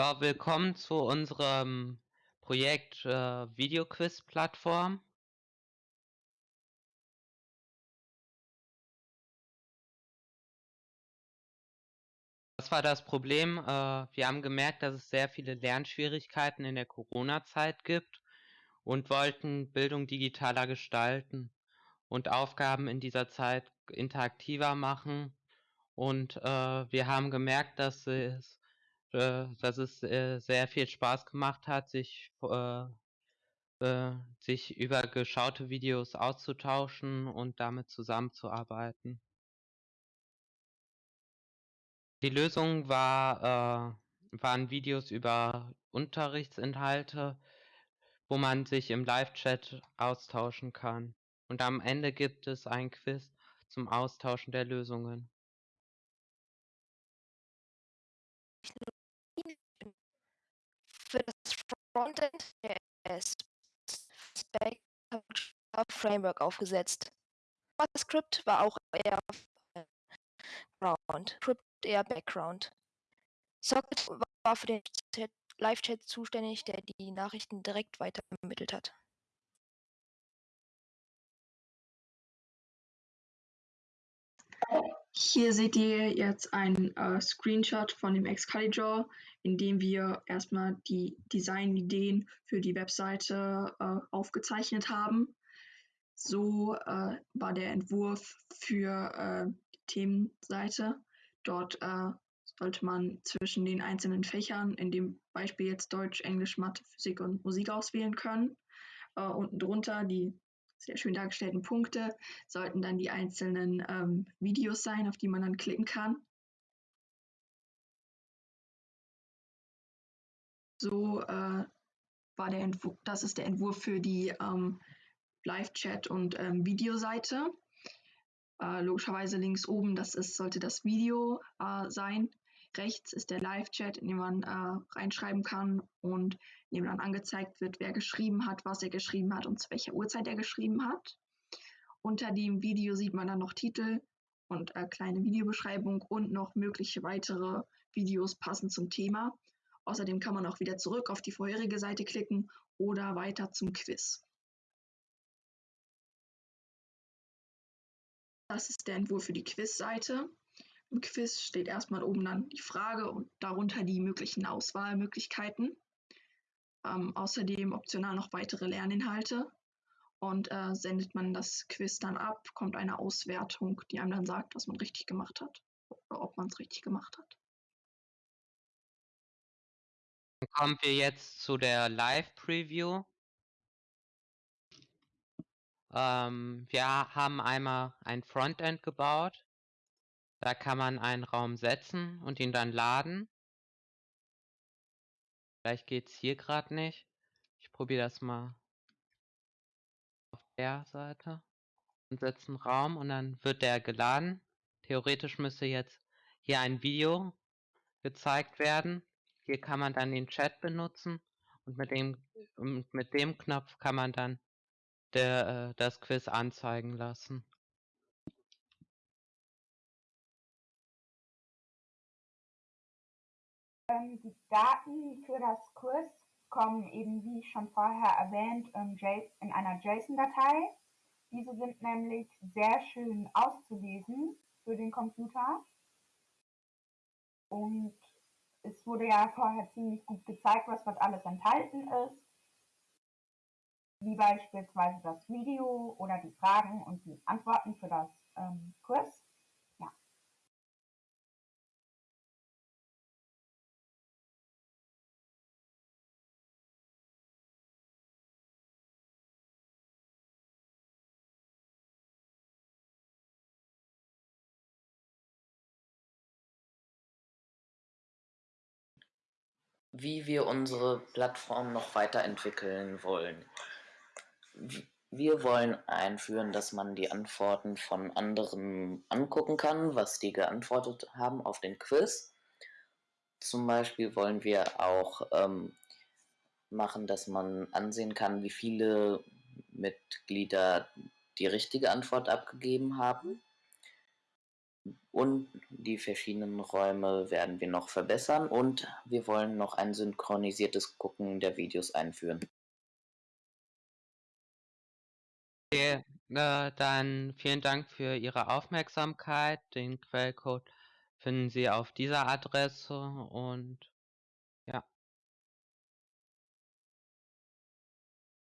Ja, willkommen zu unserem Projekt, äh, Videoquiz-Plattform. Was war das Problem? Äh, wir haben gemerkt, dass es sehr viele Lernschwierigkeiten in der Corona-Zeit gibt und wollten Bildung digitaler gestalten und Aufgaben in dieser Zeit interaktiver machen. Und, äh, wir haben gemerkt, dass es äh, dass es, äh, sehr viel Spaß gemacht hat, sich äh, äh, sich über geschaute Videos auszutauschen und damit zusammenzuarbeiten. Die Lösung war waren Videos über Unterrichtsinhalte, wo man sich im Live-Chat austauschen kann. Und am Ende gibt es ein Quiz zum Austauschen der Lösungen. Für das Frontend der Framework aufgesetzt. JavaScript war auch eher Background, Script eher Background. Socket war für den Live-Chat zuständig, der die Nachrichten direkt weiter vermittelt hat. Hier seht ihr jetzt ein äh, Screenshot von dem Excalibur, in dem wir erstmal die Designideen für die Webseite äh, aufgezeichnet haben. So äh, war der Entwurf für äh, die Themenseite. Dort äh, sollte man zwischen den einzelnen Fächern, in dem Beispiel jetzt Deutsch, Englisch, Mathe, Physik und Musik auswählen können. Äh, unten drunter die sehr schön dargestellten Punkte sollten dann die einzelnen ähm, Videos sein, auf die man dann klicken kann. So äh, war der Entwurf, das ist der Entwurf für die ähm, Live-Chat und ähm, Videoseite. Äh, logischerweise links oben, das ist, sollte das Video äh, sein. Rechts ist der Live-Chat, in dem man äh, reinschreiben kann und in dem dann angezeigt wird, wer geschrieben hat, was er geschrieben hat und zu welcher Uhrzeit er geschrieben hat. Unter dem Video sieht man dann noch Titel und äh, kleine Videobeschreibung und noch mögliche weitere Videos passend zum Thema. Außerdem kann man auch wieder zurück auf die vorherige Seite klicken oder weiter zum Quiz. Das ist der Entwurf für die Quiz-Seite. Im Quiz steht erstmal oben dann die Frage und darunter die möglichen Auswahlmöglichkeiten. Ähm, außerdem optional noch weitere Lerninhalte. Und äh, sendet man das Quiz dann ab, kommt eine Auswertung, die einem dann sagt, was man richtig gemacht hat oder ob man es richtig gemacht hat. Dann kommen wir jetzt zu der Live-Preview. Ähm, wir haben einmal ein Frontend gebaut. Da kann man einen Raum setzen und ihn dann laden. Vielleicht geht es hier gerade nicht. Ich probiere das mal auf der Seite und setze einen Raum und dann wird der geladen. Theoretisch müsste jetzt hier ein Video gezeigt werden. Hier kann man dann den Chat benutzen und mit dem, mit dem Knopf kann man dann der, äh, das Quiz anzeigen lassen. Die Daten für das Quiz kommen eben, wie schon vorher erwähnt, in einer JSON-Datei. Diese sind nämlich sehr schön auszulesen für den Computer. Und es wurde ja vorher ziemlich gut gezeigt, was dort alles enthalten ist. Wie beispielsweise das Video oder die Fragen und die Antworten für das ähm, Quiz. Wie wir unsere Plattform noch weiterentwickeln wollen. Wir wollen einführen, dass man die Antworten von anderen angucken kann, was die geantwortet haben auf den Quiz. Zum Beispiel wollen wir auch ähm, machen, dass man ansehen kann, wie viele Mitglieder die richtige Antwort abgegeben haben. Und die verschiedenen Räume werden wir noch verbessern und wir wollen noch ein synchronisiertes Gucken der Videos einführen. Okay, äh, dann vielen Dank für Ihre Aufmerksamkeit. Den Quellcode finden Sie auf dieser Adresse und.